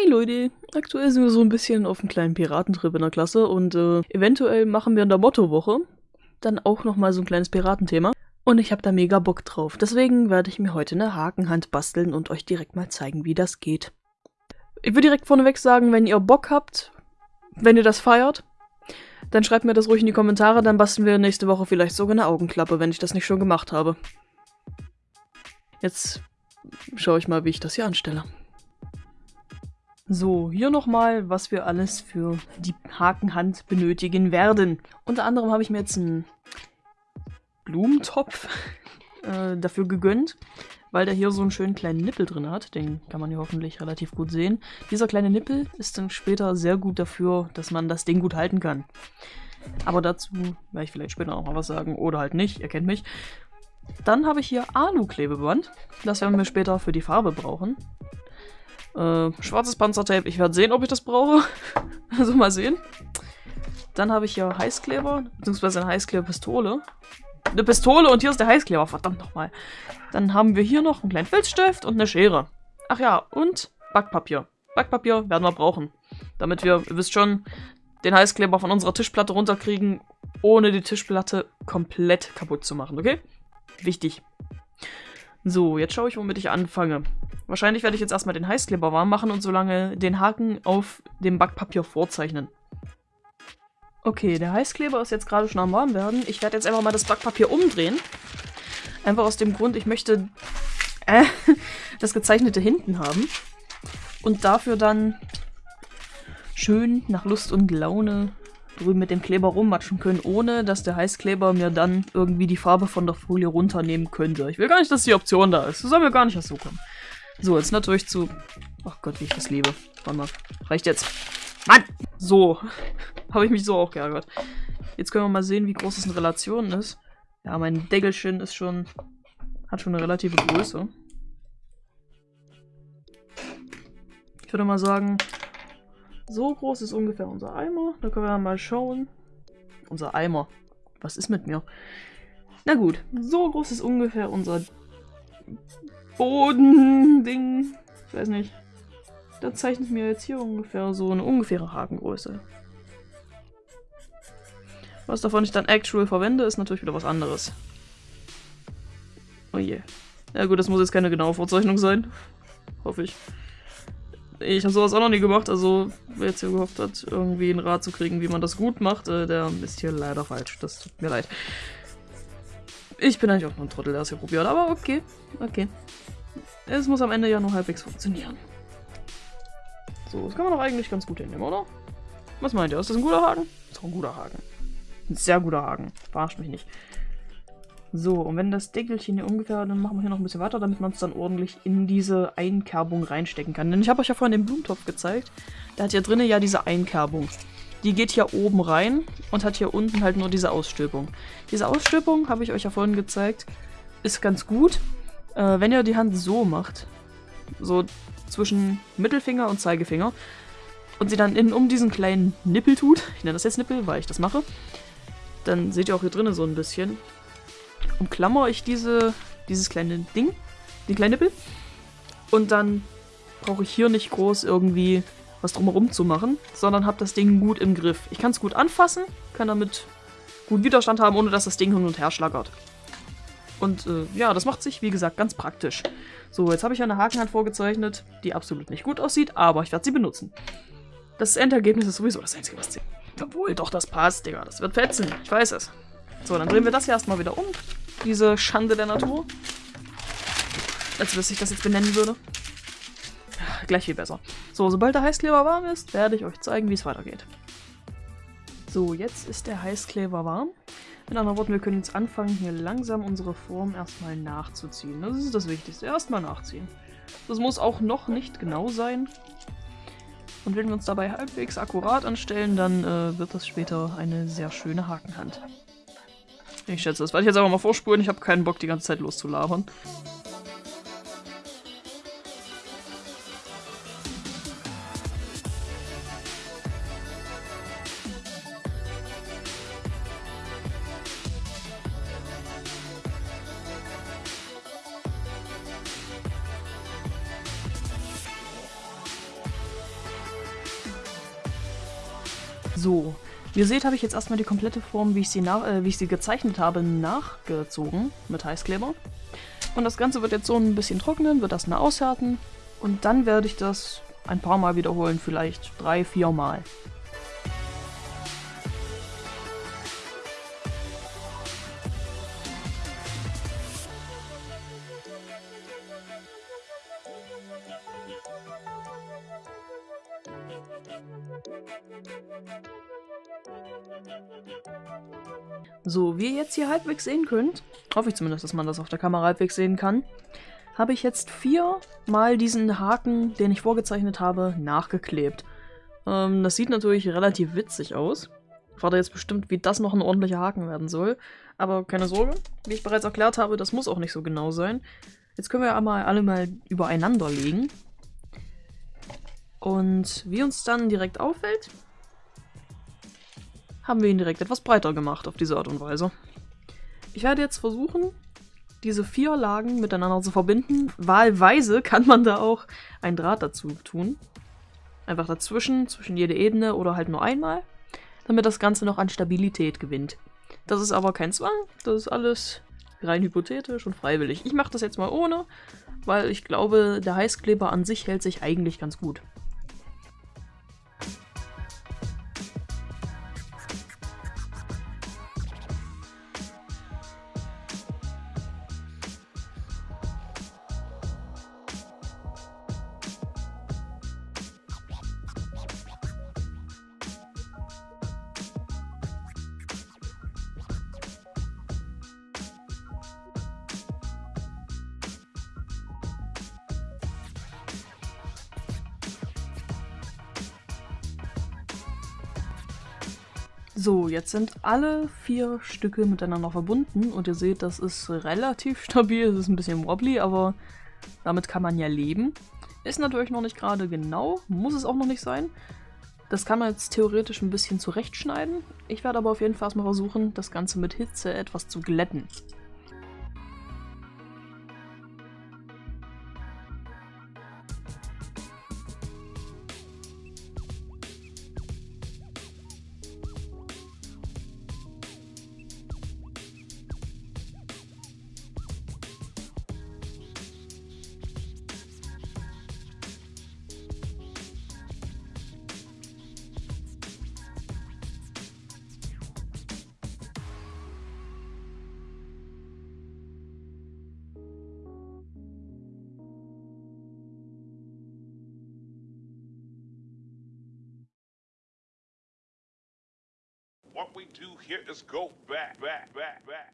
Hey Leute, aktuell sind wir so ein bisschen auf einem kleinen Piratentrip in der Klasse und äh, eventuell machen wir in der Mottowoche dann auch nochmal so ein kleines Piratenthema. Und ich habe da mega Bock drauf. Deswegen werde ich mir heute eine Hakenhand basteln und euch direkt mal zeigen, wie das geht. Ich würde direkt vorneweg sagen, wenn ihr Bock habt, wenn ihr das feiert, dann schreibt mir das ruhig in die Kommentare, dann basteln wir nächste Woche vielleicht sogar eine Augenklappe, wenn ich das nicht schon gemacht habe. Jetzt schaue ich mal, wie ich das hier anstelle. So, hier nochmal, was wir alles für die Hakenhand benötigen werden. Unter anderem habe ich mir jetzt einen Blumentopf äh, dafür gegönnt, weil der hier so einen schönen kleinen Nippel drin hat. Den kann man hier hoffentlich relativ gut sehen. Dieser kleine Nippel ist dann später sehr gut dafür, dass man das Ding gut halten kann. Aber dazu werde ich vielleicht später noch mal was sagen oder halt nicht, ihr kennt mich. Dann habe ich hier Alu-Klebeband. Das werden wir später für die Farbe brauchen. Äh, schwarzes Panzertape. Ich werde sehen, ob ich das brauche. also mal sehen. Dann habe ich hier Heißkleber, beziehungsweise eine Heißkleberpistole. Eine Pistole und hier ist der Heißkleber, verdammt nochmal. Dann haben wir hier noch einen kleinen Filzstift und eine Schere. Ach ja, und Backpapier. Backpapier werden wir brauchen. Damit wir, ihr wisst schon, den Heißkleber von unserer Tischplatte runterkriegen, ohne die Tischplatte komplett kaputt zu machen, okay? Wichtig. So, jetzt schaue ich, womit ich anfange. Wahrscheinlich werde ich jetzt erstmal den Heißkleber warm machen und so lange den Haken auf dem Backpapier vorzeichnen. Okay, der Heißkleber ist jetzt gerade schon am warm werden. Ich werde jetzt einfach mal das Backpapier umdrehen. Einfach aus dem Grund, ich möchte äh, das gezeichnete hinten haben. Und dafür dann schön nach Lust und Laune drüben mit dem Kleber rummatschen können, ohne dass der Heißkleber mir dann irgendwie die Farbe von der Folie runternehmen könnte. Ich will gar nicht, dass die Option da ist. Das soll mir gar nicht erst so kommen. So, jetzt natürlich zu... Ach Gott, wie ich das liebe. Warte mal. Reicht jetzt. Mann! So. Habe ich mich so auch geärgert. Jetzt können wir mal sehen, wie groß es in Relation ist. Ja, mein Deckelchen ist schon... Hat schon eine relative Größe. Ich würde mal sagen, so groß ist ungefähr unser Eimer. Da können wir mal schauen. Unser Eimer. Was ist mit mir? Na gut, so groß ist ungefähr unser Bodending. Ich weiß nicht. Da zeichnet mir jetzt hier ungefähr so eine ungefähre Hakengröße. Was davon ich dann actual verwende, ist natürlich wieder was anderes. Oh je. Ja gut, das muss jetzt keine genaue Vorzeichnung sein. Hoffe ich. Ich habe sowas auch noch nie gemacht, also wer jetzt hier gehofft hat, irgendwie einen Rat zu kriegen, wie man das gut macht, äh, der ist hier leider falsch. Das tut mir leid. Ich bin eigentlich auch nur ein Trottel, der es hier probiert, aber okay. Okay. Es muss am Ende ja nur halbwegs funktionieren. So, das kann man doch eigentlich ganz gut hinnehmen, oder? Was meint ihr? Ist das ein guter Haken? Das ist doch ein guter Haken. Ein sehr guter Haken. Verarscht mich nicht. So, und wenn das Deckelchen hier ungefähr, dann machen wir hier noch ein bisschen weiter, damit man es dann ordentlich in diese Einkerbung reinstecken kann. Denn ich habe euch ja vorhin den Blumentopf gezeigt. Der hat hier drinnen ja diese Einkerbung. Die geht hier oben rein und hat hier unten halt nur diese Ausstülpung. Diese Ausstülpung, habe ich euch ja vorhin gezeigt, ist ganz gut, äh, wenn ihr die Hand so macht. So zwischen Mittelfinger und Zeigefinger. Und sie dann innen um diesen kleinen Nippel tut. Ich nenne das jetzt Nippel, weil ich das mache. Dann seht ihr auch hier drinnen so ein bisschen. Umklammer ich diese, dieses kleine Ding, den kleinen Nippel. Und dann brauche ich hier nicht groß irgendwie was drumherum zu machen, sondern habe das Ding gut im Griff. Ich kann es gut anfassen, kann damit gut Widerstand haben, ohne dass das Ding hin und her schlagert. Und äh, ja, das macht sich, wie gesagt, ganz praktisch. So, jetzt habe ich eine Hakenhand vorgezeichnet, die absolut nicht gut aussieht, aber ich werde sie benutzen. Das Endergebnis ist sowieso das Einzige, was zählt. Obwohl, doch, das passt, Digga. Das wird fetzen. Ich weiß es. So, dann drehen wir das hier erstmal wieder um. Diese Schande der Natur. Als dass ich das jetzt benennen würde gleich viel besser. So, sobald der Heißkleber warm ist, werde ich euch zeigen, wie es weitergeht. So, jetzt ist der Heißkleber warm. Mit anderen Worten, wir können jetzt anfangen, hier langsam unsere Form erstmal nachzuziehen. Das ist das Wichtigste. Erstmal nachziehen. Das muss auch noch nicht genau sein. Und wenn wir uns dabei halbwegs akkurat anstellen, dann äh, wird das später eine sehr schöne Hakenhand. Ich schätze, das werde ich jetzt einfach mal vorspulen. Ich habe keinen Bock, die ganze Zeit loszulabern. Wie ihr seht, habe ich jetzt erstmal die komplette Form, wie ich sie, nach, äh, wie ich sie gezeichnet habe, nachgezogen mit Heißkleber. Und das Ganze wird jetzt so ein bisschen trocknen, wird erstmal aushärten und dann werde ich das ein paar Mal wiederholen, vielleicht drei, vier Mal. Halbwegs sehen könnt, hoffe ich zumindest, dass man das auf der Kamera halbwegs sehen kann, habe ich jetzt viermal diesen Haken, den ich vorgezeichnet habe, nachgeklebt. Ähm, das sieht natürlich relativ witzig aus. Ich warte jetzt bestimmt, wie das noch ein ordentlicher Haken werden soll. Aber keine Sorge, wie ich bereits erklärt habe, das muss auch nicht so genau sein. Jetzt können wir einmal alle mal übereinander legen. Und wie uns dann direkt auffällt, haben wir ihn direkt etwas breiter gemacht auf diese Art und Weise. Ich werde jetzt versuchen, diese vier Lagen miteinander zu verbinden. Wahlweise kann man da auch ein Draht dazu tun. Einfach dazwischen, zwischen jede Ebene oder halt nur einmal, damit das Ganze noch an Stabilität gewinnt. Das ist aber kein Zwang, das ist alles rein hypothetisch und freiwillig. Ich mache das jetzt mal ohne, weil ich glaube, der Heißkleber an sich hält sich eigentlich ganz gut. So, jetzt sind alle vier Stücke miteinander verbunden und ihr seht, das ist relativ stabil, es ist ein bisschen wobbly, aber damit kann man ja leben. Ist natürlich noch nicht gerade genau, muss es auch noch nicht sein. Das kann man jetzt theoretisch ein bisschen zurechtschneiden. Ich werde aber auf jeden Fall erstmal versuchen, das Ganze mit Hitze etwas zu glätten. What we do here is go back, back, back, back,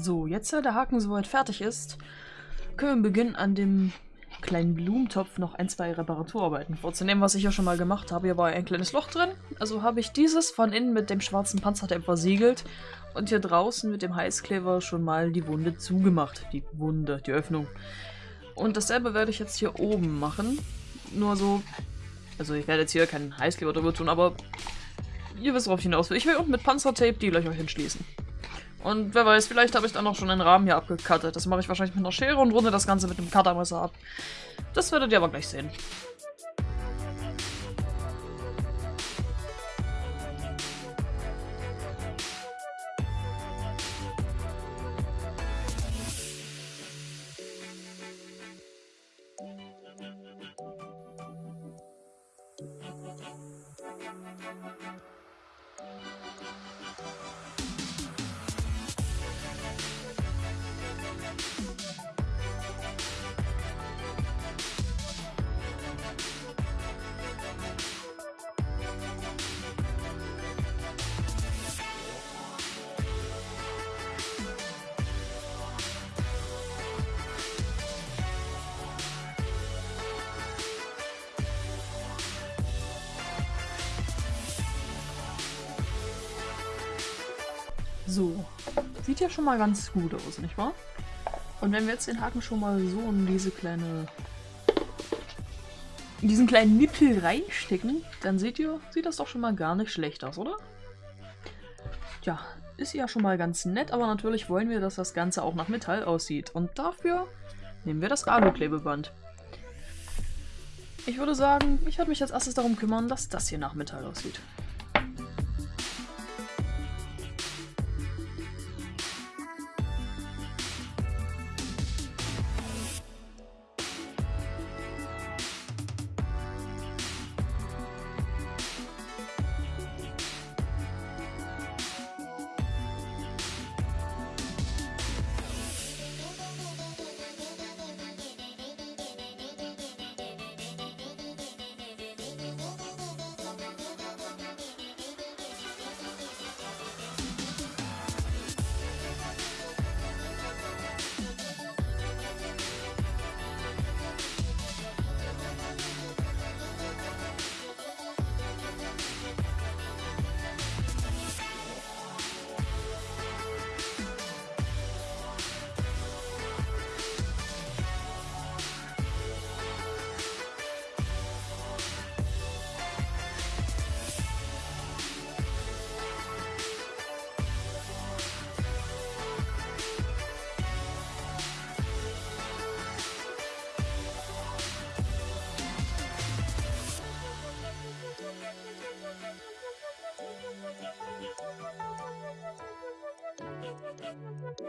So, jetzt da der Haken soweit fertig ist, können wir beginnen an dem kleinen Blumentopf noch ein, zwei Reparaturarbeiten vorzunehmen, was ich ja schon mal gemacht habe. Hier war ein kleines Loch drin, also habe ich dieses von innen mit dem schwarzen Panzertape versiegelt und hier draußen mit dem Heißkleber schon mal die Wunde zugemacht. Die Wunde, die Öffnung. Und dasselbe werde ich jetzt hier oben machen. Nur so, also ich werde jetzt hier keinen Heißkleber drüber tun, aber ihr wisst, worauf ich hinaus will. Ich will unten mit Panzertape die Löcher hinschließen. Und wer weiß, vielleicht habe ich dann auch schon einen Rahmen hier abgekattet. Das mache ich wahrscheinlich mit einer Schere und runde das Ganze mit einem Cuttermesser ab. Das werdet ihr aber gleich sehen. So, sieht ja schon mal ganz gut aus, nicht wahr? Und wenn wir jetzt den Haken schon mal so in diese kleine... in diesen kleinen Nippel reinstecken, dann seht ihr, sieht das doch schon mal gar nicht schlecht aus, oder? Ja, ist ja schon mal ganz nett, aber natürlich wollen wir, dass das Ganze auch nach Metall aussieht. Und dafür nehmen wir das Alu-Klebeband. Ich würde sagen, ich werde mich als erstes darum kümmern, dass das hier nach Metall aussieht.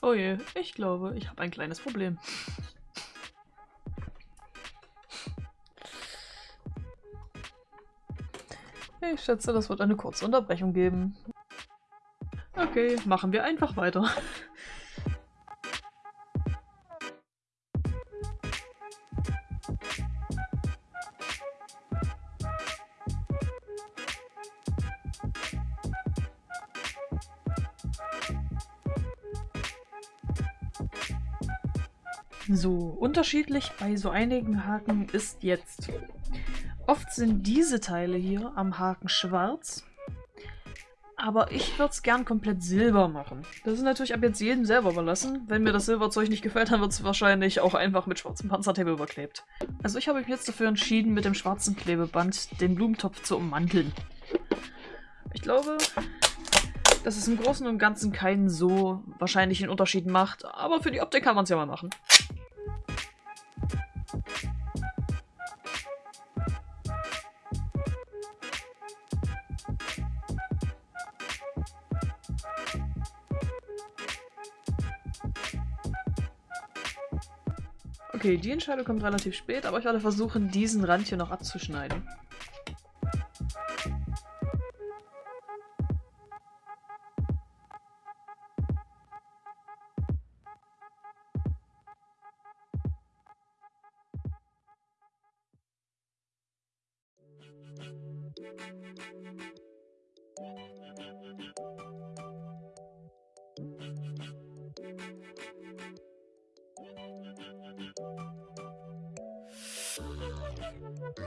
Oh je, ich glaube, ich habe ein kleines Problem. Ich schätze, das wird eine kurze Unterbrechung geben. Okay, machen wir einfach weiter. Unterschiedlich bei so einigen Haken ist jetzt. Oft sind diese Teile hier am Haken schwarz, aber ich würde es gern komplett silber machen. Das ist natürlich ab jetzt jedem selber überlassen. Wenn mir das Silberzeug nicht gefällt, dann wird es wahrscheinlich auch einfach mit schwarzem Panzertape überklebt. Also ich habe mich jetzt dafür entschieden, mit dem schwarzen Klebeband den Blumentopf zu ummanteln. Ich glaube, dass es im Großen und Ganzen keinen so wahrscheinlichen Unterschied macht, aber für die Optik kann man es ja mal machen. Okay, die Entscheidung kommt relativ spät, aber ich werde versuchen, diesen Rand hier noch abzuschneiden.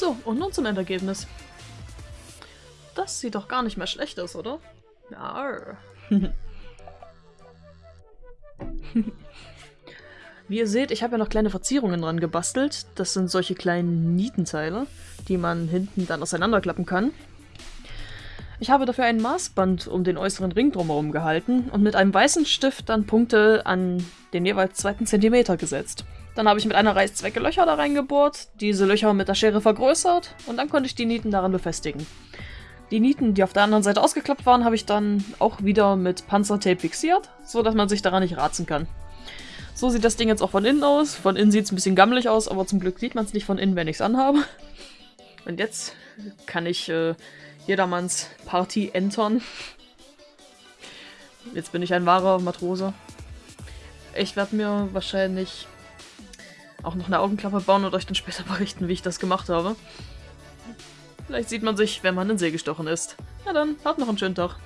So, und nun zum Endergebnis. Das sieht doch gar nicht mehr schlecht aus, oder? Ja. Wie ihr seht, ich habe ja noch kleine Verzierungen dran gebastelt. Das sind solche kleinen Nietenteile, die man hinten dann auseinanderklappen kann. Ich habe dafür ein Maßband um den äußeren Ring drumherum gehalten und mit einem weißen Stift dann Punkte an den jeweils zweiten Zentimeter gesetzt. Dann habe ich mit einer Reißzwecke Löcher da reingebohrt, diese Löcher mit der Schere vergrößert und dann konnte ich die Nieten daran befestigen. Die Nieten, die auf der anderen Seite ausgeklappt waren, habe ich dann auch wieder mit Panzertape fixiert, so dass man sich daran nicht ratzen kann. So sieht das Ding jetzt auch von innen aus. Von innen sieht es ein bisschen gammelig aus, aber zum Glück sieht man es nicht von innen, wenn ich es anhabe. Und jetzt kann ich äh, jedermanns Party entern. Jetzt bin ich ein wahrer Matrose. Ich werde mir wahrscheinlich auch noch eine Augenklappe bauen und euch dann später berichten, wie ich das gemacht habe. Vielleicht sieht man sich, wenn man in See gestochen ist. Na dann, habt noch einen schönen Tag.